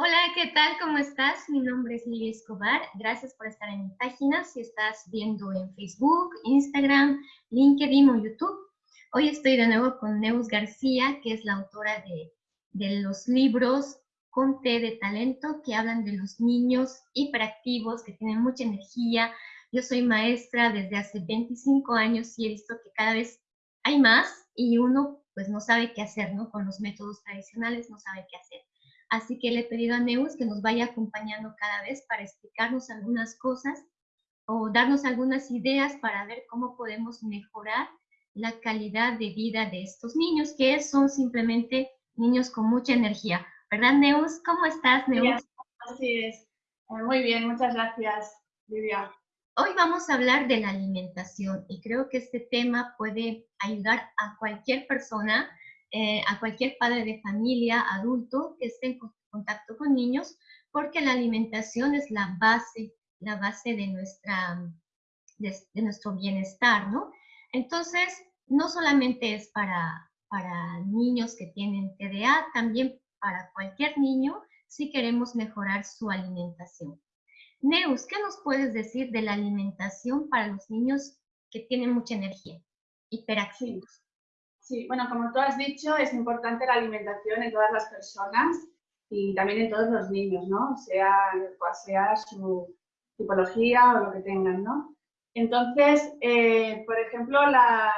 Hola, ¿qué tal? ¿Cómo estás? Mi nombre es Lidia Escobar. Gracias por estar en mi página. Si estás viendo en Facebook, Instagram, LinkedIn o YouTube. Hoy estoy de nuevo con Neus García, que es la autora de, de los libros con T de talento que hablan de los niños hiperactivos que tienen mucha energía. Yo soy maestra desde hace 25 años y he visto que cada vez hay más y uno pues no sabe qué hacer, ¿no? Con los métodos tradicionales no sabe qué hacer. Así que le he pedido a Neus que nos vaya acompañando cada vez para explicarnos algunas cosas o darnos algunas ideas para ver cómo podemos mejorar la calidad de vida de estos niños, que son simplemente niños con mucha energía. ¿Verdad, Neus? ¿Cómo estás, Neus? así es. Eh, muy bien, muchas gracias, Livia. Hoy vamos a hablar de la alimentación y creo que este tema puede ayudar a cualquier persona eh, a cualquier padre de familia, adulto, que esté en contacto con niños, porque la alimentación es la base, la base de, nuestra, de, nuestro bienestar, ¿no? Entonces, no solamente es para, para niños que tienen TDA, también para cualquier niño si queremos mejorar su alimentación. Neus, ¿qué nos puedes decir de la alimentación para los niños que tienen mucha energía, hiperactivos? Sí, bueno, como tú has dicho, es importante la alimentación en todas las personas y también en todos los niños, ¿no? Sea cual sea su tipología o lo que tengan, ¿no? Entonces, eh, por ejemplo, la,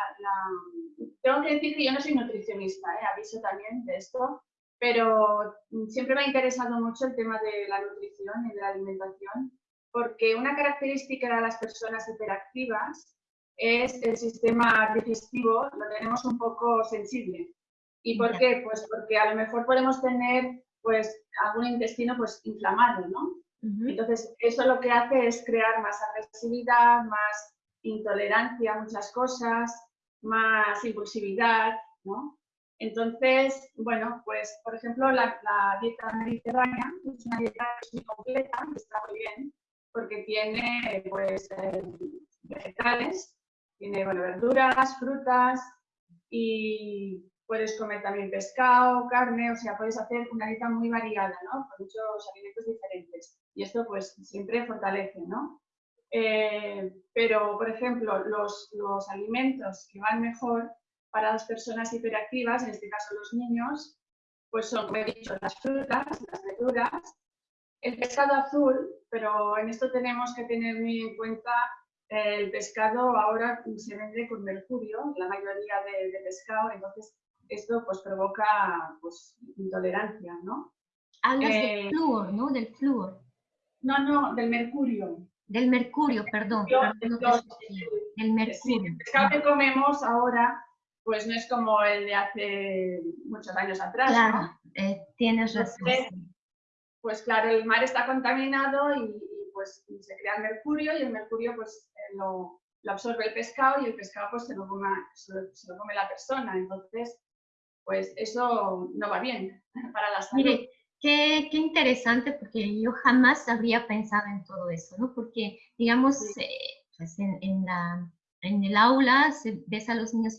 tengo que decir que yo no soy nutricionista, ¿eh? aviso también de esto, pero siempre me ha interesado mucho el tema de la nutrición y de la alimentación, porque una característica de las personas hiperactivas es el sistema digestivo, lo tenemos un poco sensible. ¿Y por qué? Pues porque a lo mejor podemos tener pues algún intestino pues inflamado, ¿no? Entonces, eso lo que hace es crear más agresividad, más intolerancia a muchas cosas, más impulsividad, ¿no? Entonces, bueno, pues por ejemplo, la, dieta mediterránea es una dieta muy completa, está muy bien, porque tiene pues eh, vegetales, tiene verduras, frutas y puedes comer también pescado, carne, o sea, puedes hacer una dieta muy variada, ¿no? Con muchos alimentos diferentes. Y esto pues siempre fortalece, ¿no? Eh, pero, por ejemplo, los, los alimentos que van mejor para las personas hiperactivas, en este caso los niños, pues son, como he dicho, las frutas, las verduras, el pescado azul, pero en esto tenemos que tener muy en cuenta el pescado ahora se vende con mercurio, la mayoría de, pescado, entonces esto pues provoca pues, intolerancia, ¿no? Hablas del eh, flúor, ¿no? Del flúor. No, no, del mercurio. Del mercurio, perdón. del mercurio. el pescado que comemos ahora pues no es como el de hace muchos años atrás, claro, eh, tienes razón. pues claro, el mar está contaminado y, pues se crea el mercurio y el mercurio pues lo, absorbe el pescado y el pescado pues se lo, come, se, lo, come la persona. Entonces, pues eso no va bien para la salud. Mire, qué, qué, interesante porque yo jamás habría pensado en todo eso, ¿no? Porque, digamos, eh, pues en, en, la, en el aula se, ves a los niños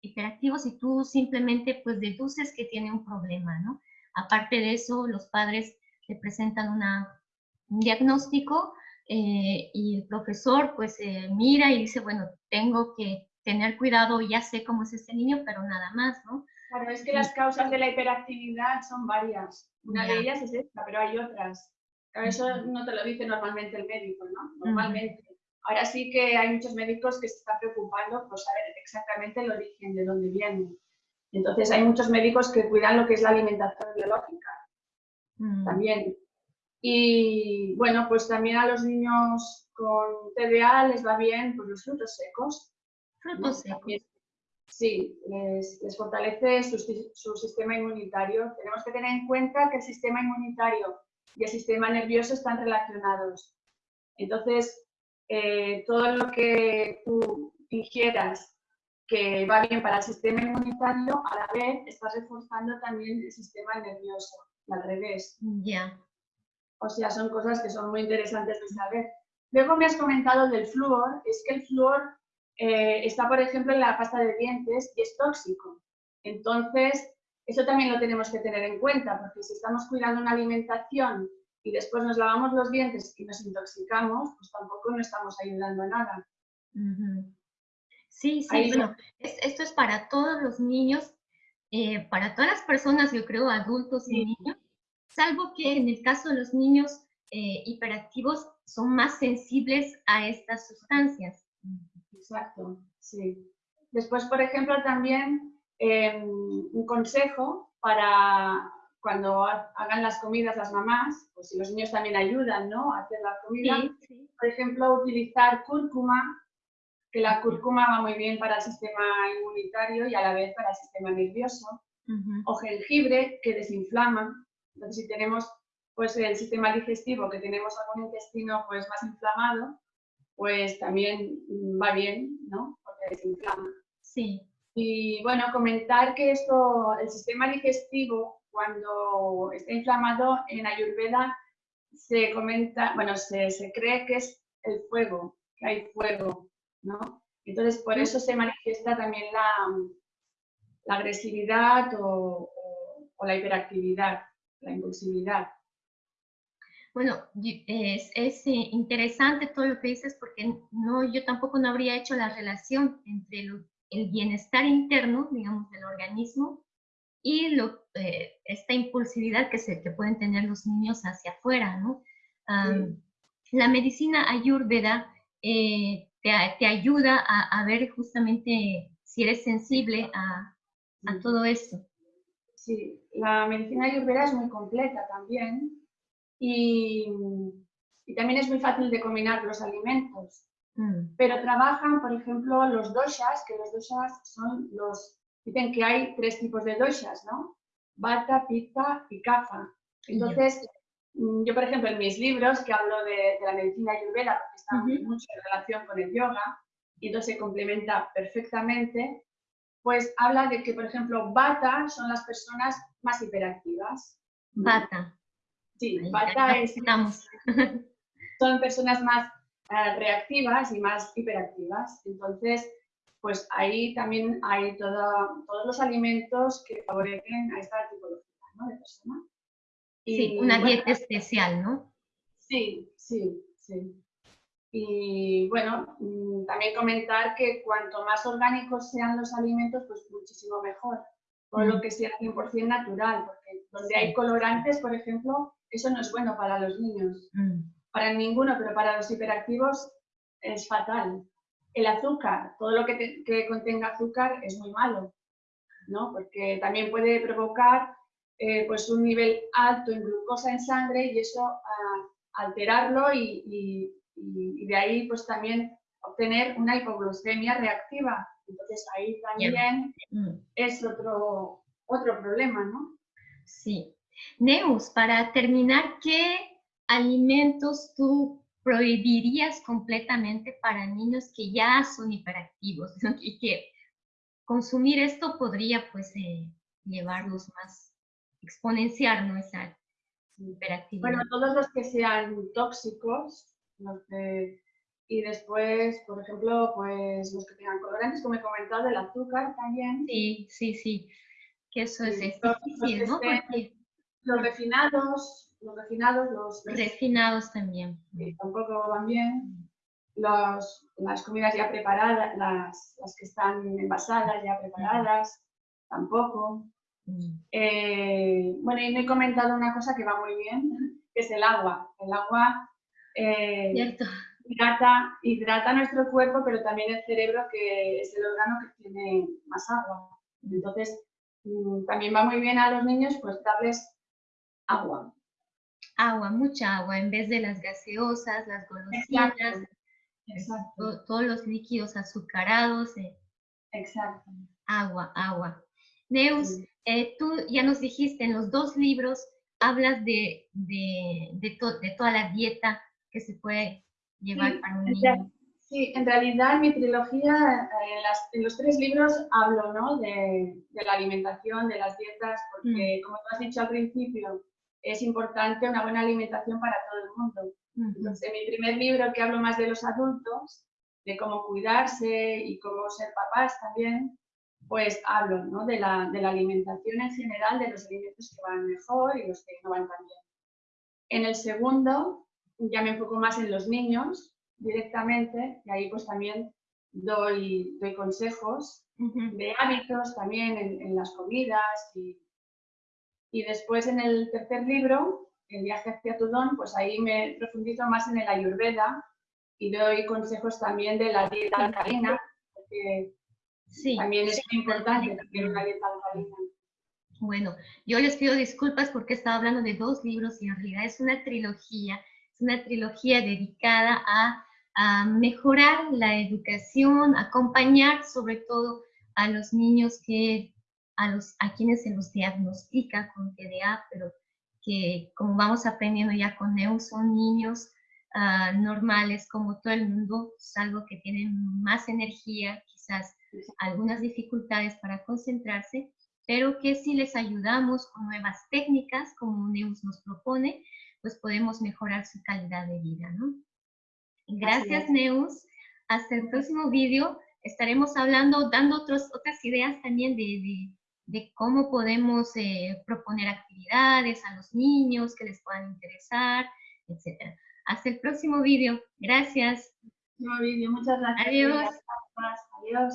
hiperactivos y tú simplemente pues deduces que tiene un problema, ¿no? Aparte de eso, los padres te presentan una, un diagnóstico eh, y el profesor pues eh, mira y dice, bueno, tengo que tener cuidado, ya sé cómo es este niño, pero nada más, ¿no? Claro, es que las causas de la hiperactividad son varias. Una de ellas es esta, pero hay otras. eso no te lo dice normalmente el médico, ¿no? Normalmente. Ahora sí que hay muchos médicos que se están preocupando por saber exactamente el origen, de dónde viene. Entonces hay muchos médicos que cuidan lo que es la alimentación biológica. También y bueno, pues también a los niños con TDA les va bien pues, los frutos secos. Frutos secos. Sí, les, fortalece su, sistema inmunitario. Tenemos que tener en cuenta que el sistema inmunitario y el sistema nervioso están relacionados. Entonces, eh, todo lo que tú ingieras que va bien para el sistema inmunitario, a la vez estás reforzando también el sistema nervioso, al revés. Ya. O sea, son cosas que son muy interesantes de saber. Luego me has comentado del flúor, es que el flúor eh, está, por ejemplo, en la pasta de dientes y es tóxico. Entonces, eso también lo tenemos que tener en cuenta, porque si estamos cuidando una alimentación y después nos lavamos los dientes y nos intoxicamos, pues tampoco no estamos ayudando a nada. Sí, sí, bueno, esto es para todos los niños, eh, para todas las personas, yo creo, adultos y niños, salvo que en el caso de los niños eh, hiperactivos son más sensibles a estas sustancias. Exacto, sí. Después, por ejemplo, también em, un consejo para cuando hagan las comidas las mamás, o si los niños también ayudan ¿no? a hacer la comida, por ejemplo, utilizar cúrcuma, que la cúrcuma va muy bien para el sistema inmunitario y a la vez para el sistema nervioso, o jengibre, que desinflama. Entonces, si tenemos pues, el sistema digestivo, que tenemos algún intestino pues, más inflamado, pues también va bien, ¿no? Porque desinflama. Sí. Y bueno, comentar que esto, el sistema digestivo, cuando está inflamado en Ayurveda, se comenta, bueno, se, se cree que es el fuego, que hay fuego, ¿no? Entonces, por eso se manifiesta también la, la agresividad o, o, la hiperactividad, la impulsividad. Bueno, es, es, eh, interesante todo lo que dices porque no, yo tampoco no habría hecho la relación entre el bienestar interno, digamos, del organismo y lo, eh, esta impulsividad que, se, que pueden tener los niños hacia afuera, ¿no? La medicina ayurveda eh, te, te, ayuda a, a, ver justamente si eres sensible a, a todo esto. Sí, la medicina ayurveda es muy completa también y, y también es muy fácil de combinar los alimentos. Mm. Pero trabajan, por ejemplo, los doshas, que los doshas son los dicen que hay tres tipos de doshas, ¿no? Vata, Pitta y Kapha. Entonces, mm, yo, por ejemplo, en mis libros que hablo de, la medicina ayurveda, porque está mucho en relación con el yoga, y entonces se complementa perfectamente, pues habla de que, por ejemplo, Vata son las personas más hiperactivas. Vata. Sí, Vata es... Son personas más eh, reactivas y más hiperactivas. Entonces, pues ahí también hay todos los alimentos que favorecen a esta tipología ¿no? de persona. sí, una dieta especial, ¿no? Sí, sí, sí. Y bueno, mm, también comentar que cuanto más orgánicos sean los alimentos, pues muchísimo mejor. Por lo mm. que sea 100% natural, porque donde hay colorantes, por ejemplo, eso no es bueno para los niños. Mm. Para ninguno, pero para los hiperactivos es fatal el azúcar, todo lo que, contenga azúcar es muy malo, ¿no? Porque también puede provocar eh, pues un nivel alto en glucosa en sangre y eso ah, alterarlo y, de ahí pues también obtener una hipoglucemia reactiva. Entonces ahí también mm. es otro, otro problema, ¿no? Sí. Neus, para terminar, ¿qué alimentos tú prohibirías completamente para niños que ya son hiperactivos y que consumir esto podría pues eh, llevarlos más, exponenciar ¿no? esa hiperactividad. Bueno, todos los que sean tóxicos y después, por ejemplo, pues los que tengan colorantes, como he comentado, el azúcar también. Sí, sí, sí, que eso es, difícil, ¿no? Los refinados, los refinados, los... Refinados también. tampoco van bien. Los, las comidas ya preparadas, las, las, que están envasadas, ya preparadas, tampoco. Mm. Eh, bueno, y me he comentado una cosa que va muy bien, que es el agua. El agua eh, hidrata, hidrata nuestro cuerpo, pero también el cerebro, que es el órgano que tiene más agua. Entonces, mm, también va muy bien a los niños pues darles agua agua, mucha agua, en vez de las gaseosas, las golosinas, todos los líquidos azucarados. Eh. Exacto. Agua, agua. Neus, eh, tú ya nos dijiste, en los dos libros hablas de, de, de, toda la dieta que se puede llevar para un niño. Sí, en realidad en mi trilogía, eh, en, los tres libros hablo ¿no? de, de, la alimentación, de las dietas, porque mm. como tú has dicho al principio, es importante una buena alimentación para todo el mundo. Entonces, en mi primer libro, que hablo más de los adultos, de cómo cuidarse y cómo ser papás también, pues hablo ¿no? de, la, de la alimentación en general, de los alimentos que van mejor y los que no van tan bien. En el segundo ya me enfoco más en los niños directamente y ahí pues también doy, doy consejos de hábitos también en, las comidas y, y, después en el tercer libro, El viaje hacia Tudón, pues ahí me profundizo más en el ayurveda y doy consejos también de la dieta alcalina, porque sí, también es muy importante tener una dieta alcalina. Bueno, yo les pido disculpas porque estaba hablando de dos libros y en realidad es una trilogía, es una trilogía dedicada a, a mejorar la educación, acompañar sobre todo a los niños que, a, los, a quienes se los diagnostica con TDA, pero que como vamos aprendiendo ya con NEU, son niños uh, normales como todo el mundo, salvo que tienen más energía, quizás algunas dificultades para concentrarse, pero que si les ayudamos con nuevas técnicas, como Neus nos propone, pues podemos mejorar su calidad de vida, ¿no? Gracias, Neus. Hasta el próximo vídeo estaremos hablando, dando otros, otras ideas también de, de, cómo podemos eh, proponer actividades a los niños que les puedan interesar, etc. Hasta el próximo vídeo. Gracias. Próximo vídeo. Muchas gracias. Adiós. Adiós.